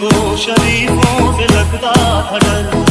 को शरीफों से लगता था डर